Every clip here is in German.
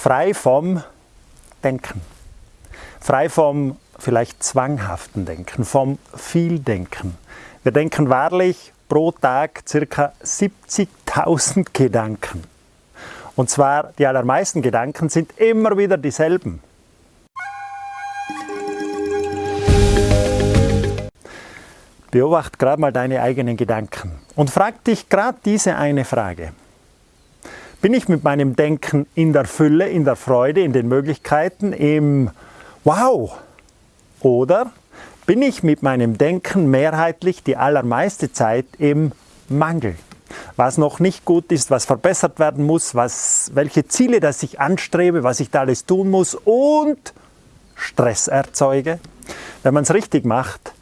frei vom Denken, frei vom vielleicht zwanghaften Denken, vom Vieldenken. Wir denken wahrlich pro Tag ca. 70.000 Gedanken. Und zwar die allermeisten Gedanken sind immer wieder dieselben. Beobacht gerade mal deine eigenen Gedanken und frag dich gerade diese eine Frage. Bin ich mit meinem Denken in der Fülle, in der Freude, in den Möglichkeiten, im Wow? Oder bin ich mit meinem Denken mehrheitlich die allermeiste Zeit im Mangel? Was noch nicht gut ist, was verbessert werden muss, was, welche Ziele das ich anstrebe, was ich da alles tun muss und Stress erzeuge. Wenn man es richtig macht,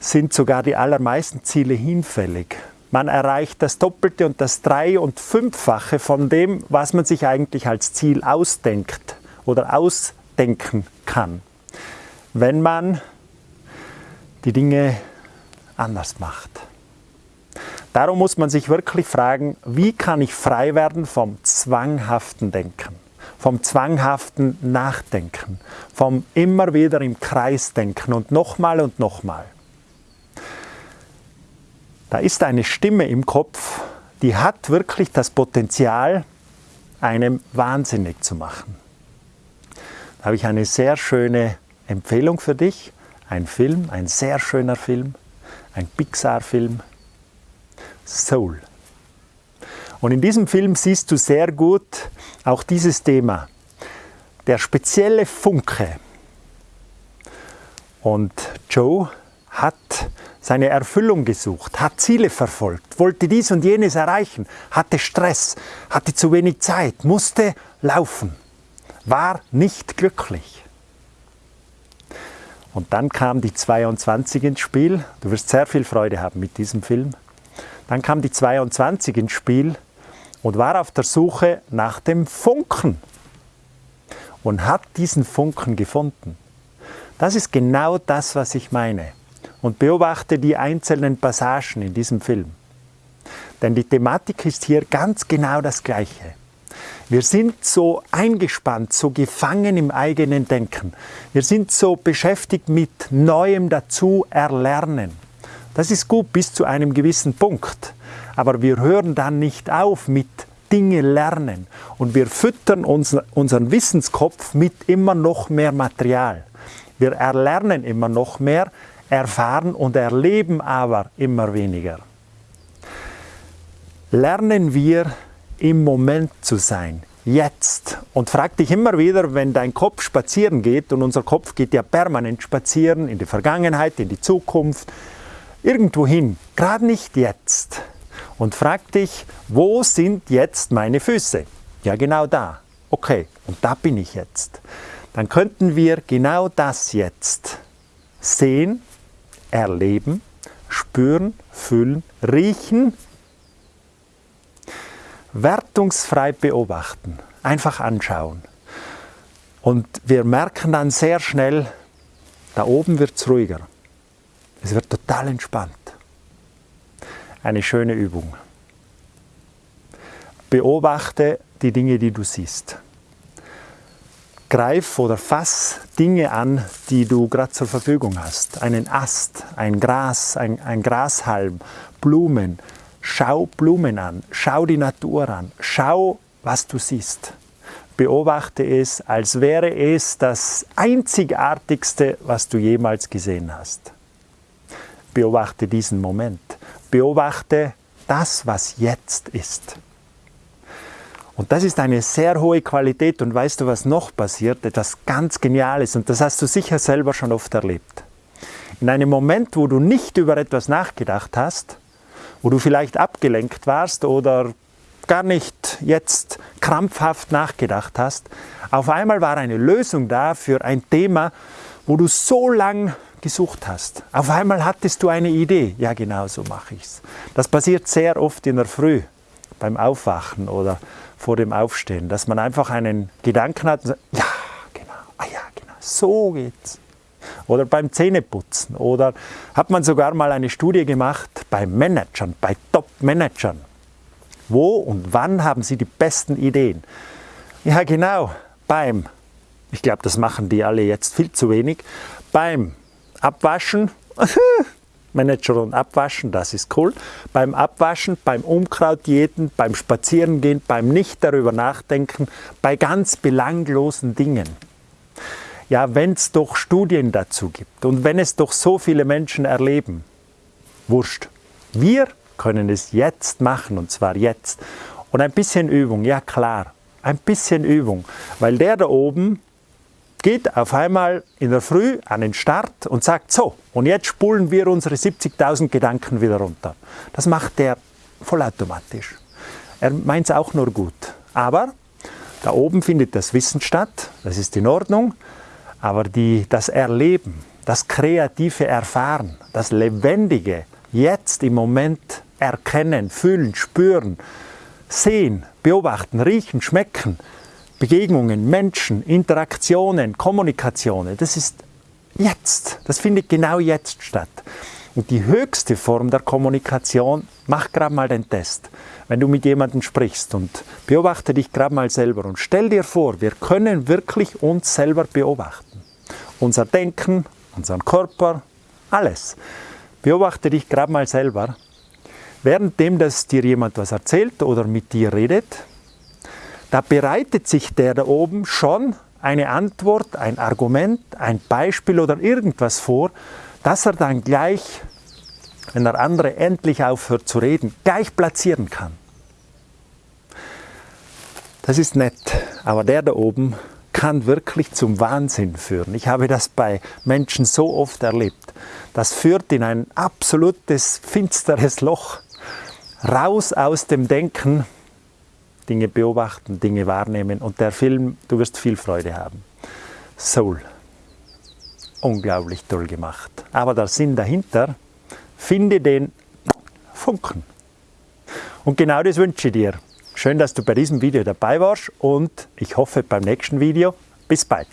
sind sogar die allermeisten Ziele hinfällig. Man erreicht das Doppelte und das Drei- und Fünffache von dem, was man sich eigentlich als Ziel ausdenkt oder ausdenken kann, wenn man die Dinge anders macht. Darum muss man sich wirklich fragen, wie kann ich frei werden vom zwanghaften Denken, vom zwanghaften Nachdenken, vom immer wieder im Kreis denken und nochmal und nochmal. Da ist eine Stimme im Kopf, die hat wirklich das Potenzial, einem wahnsinnig zu machen. Da habe ich eine sehr schöne Empfehlung für dich. Ein Film, ein sehr schöner Film, ein Pixar-Film, Soul. Und in diesem Film siehst du sehr gut auch dieses Thema, der spezielle Funke. Und Joe hat seine Erfüllung gesucht, hat Ziele verfolgt, wollte dies und jenes erreichen, hatte Stress, hatte zu wenig Zeit, musste laufen, war nicht glücklich. Und dann kam die 22 ins Spiel. Du wirst sehr viel Freude haben mit diesem Film. Dann kam die 22 ins Spiel und war auf der Suche nach dem Funken und hat diesen Funken gefunden. Das ist genau das, was ich meine und beobachte die einzelnen Passagen in diesem Film. Denn die Thematik ist hier ganz genau das Gleiche. Wir sind so eingespannt, so gefangen im eigenen Denken. Wir sind so beschäftigt mit Neuem dazu erlernen. Das ist gut bis zu einem gewissen Punkt. Aber wir hören dann nicht auf mit Dinge lernen und wir füttern unseren Wissenskopf mit immer noch mehr Material. Wir erlernen immer noch mehr, erfahren und erleben aber immer weniger. Lernen wir im Moment zu sein, jetzt. Und frag dich immer wieder, wenn dein Kopf spazieren geht, und unser Kopf geht ja permanent spazieren, in die Vergangenheit, in die Zukunft, irgendwo hin, gerade nicht jetzt. Und frag dich, wo sind jetzt meine Füße? Ja, genau da. Okay, und da bin ich jetzt. Dann könnten wir genau das jetzt sehen erleben, spüren, fühlen, riechen, wertungsfrei beobachten, einfach anschauen. Und wir merken dann sehr schnell, da oben wird es ruhiger. Es wird total entspannt. Eine schöne Übung. Beobachte die Dinge, die du siehst greif oder fass Dinge an, die du gerade zur Verfügung hast. Einen Ast, ein Gras, ein, ein Grashalm, Blumen. Schau Blumen an, schau die Natur an, schau, was du siehst. Beobachte es, als wäre es das Einzigartigste, was du jemals gesehen hast. Beobachte diesen Moment. Beobachte das, was jetzt ist. Und das ist eine sehr hohe Qualität und weißt du, was noch passiert? Etwas ganz Geniales und das hast du sicher selber schon oft erlebt. In einem Moment, wo du nicht über etwas nachgedacht hast, wo du vielleicht abgelenkt warst oder gar nicht jetzt krampfhaft nachgedacht hast, auf einmal war eine Lösung da für ein Thema, wo du so lang gesucht hast. Auf einmal hattest du eine Idee. Ja, genau so mache ich es. Das passiert sehr oft in der Früh beim Aufwachen oder vor dem Aufstehen, dass man einfach einen Gedanken hat ja, genau, ah ja, genau, so geht's. Oder beim Zähneputzen. Oder hat man sogar mal eine Studie gemacht bei Managern, bei Top-Managern. Wo und wann haben sie die besten Ideen? Ja genau, beim, ich glaube das machen die alle jetzt viel zu wenig, beim Abwaschen, Manager und Abwaschen, das ist cool. Beim Abwaschen, beim Unkrautjäten, beim Spazierengehen, beim nicht darüber nachdenken, bei ganz belanglosen Dingen. Ja, wenn es doch Studien dazu gibt und wenn es doch so viele Menschen erleben, wurscht. Wir können es jetzt machen und zwar jetzt. Und ein bisschen Übung, ja klar, ein bisschen Übung, weil der da oben geht auf einmal in der Früh an den Start und sagt, so, und jetzt spulen wir unsere 70.000 Gedanken wieder runter. Das macht der vollautomatisch. Er meint es auch nur gut. Aber da oben findet das Wissen statt, das ist in Ordnung, aber die, das Erleben, das kreative Erfahren, das Lebendige, jetzt im Moment erkennen, fühlen, spüren, sehen, beobachten, riechen, schmecken, Begegnungen, Menschen, Interaktionen, Kommunikationen, das ist jetzt, das findet genau jetzt statt. Und die höchste Form der Kommunikation, mach gerade mal den Test. Wenn du mit jemandem sprichst und beobachte dich gerade mal selber und stell dir vor, wir können wirklich uns selber beobachten. Unser Denken, unseren Körper, alles. Beobachte dich gerade mal selber. Währenddem, dass dir jemand was erzählt oder mit dir redet, da bereitet sich der da oben schon eine Antwort, ein Argument, ein Beispiel oder irgendwas vor, dass er dann gleich, wenn der andere endlich aufhört zu reden, gleich platzieren kann. Das ist nett, aber der da oben kann wirklich zum Wahnsinn führen. Ich habe das bei Menschen so oft erlebt. Das führt in ein absolutes finsteres Loch. Raus aus dem Denken, Dinge beobachten, Dinge wahrnehmen und der Film, du wirst viel Freude haben. Soul. Unglaublich toll gemacht. Aber der Sinn dahinter, finde den Funken. Und genau das wünsche ich dir. Schön, dass du bei diesem Video dabei warst und ich hoffe beim nächsten Video. Bis bald.